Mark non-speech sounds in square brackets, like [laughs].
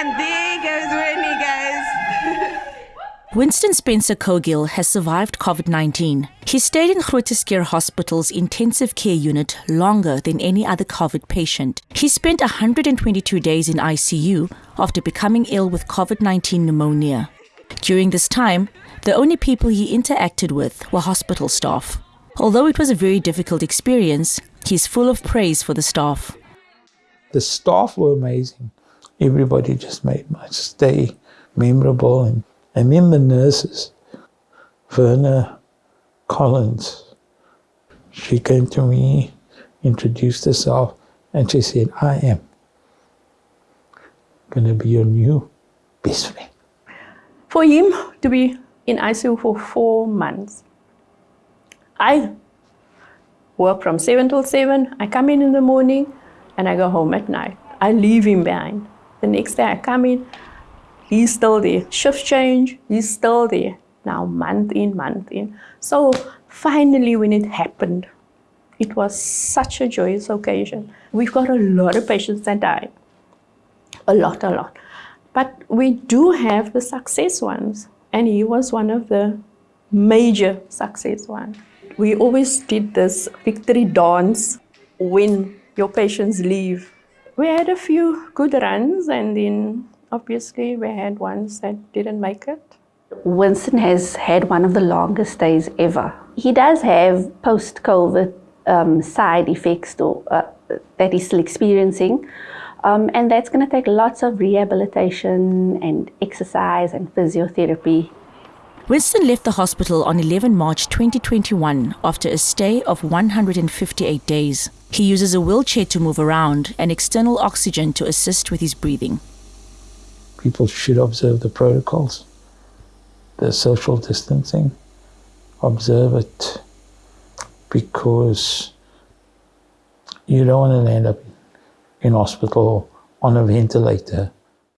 And there goes Winnie, guys. [laughs] Winston Spencer Cogill has survived COVID 19. He stayed in Groote Schuur Hospital's intensive care unit longer than any other COVID patient. He spent 122 days in ICU after becoming ill with COVID 19 pneumonia. During this time, the only people he interacted with were hospital staff. Although it was a very difficult experience, he's full of praise for the staff. The staff were amazing. Everybody just made my stay memorable. And, then the nurses, Verna Collins, she came to me, introduced herself, and she said, I am going to be your new best friend. For him to be in ICU for four months, I work from 7 till 7. I come in in the morning and I go home at night. I leave him behind. The next day I come in, he's still there. Shift change, he's still there. Now month in, month in. So finally when it happened, it was such a joyous occasion. We've got a lot of patients that die. A lot, a lot. But we do have the success ones. And he was one of the major success ones. We always did this victory dance when your patients leave. We had a few good runs and then obviously we had ones that didn't make it. Winston has had one of the longest days ever. He does have post-COVID um, side effects though, uh, that he's still experiencing. Um, and that's going to take lots of rehabilitation and exercise and physiotherapy. Winston left the hospital on 11 March 2021 after a stay of 158 days. He uses a wheelchair to move around and external oxygen to assist with his breathing. People should observe the protocols, the social distancing, observe it because you don't want to end up in hospital on a ventilator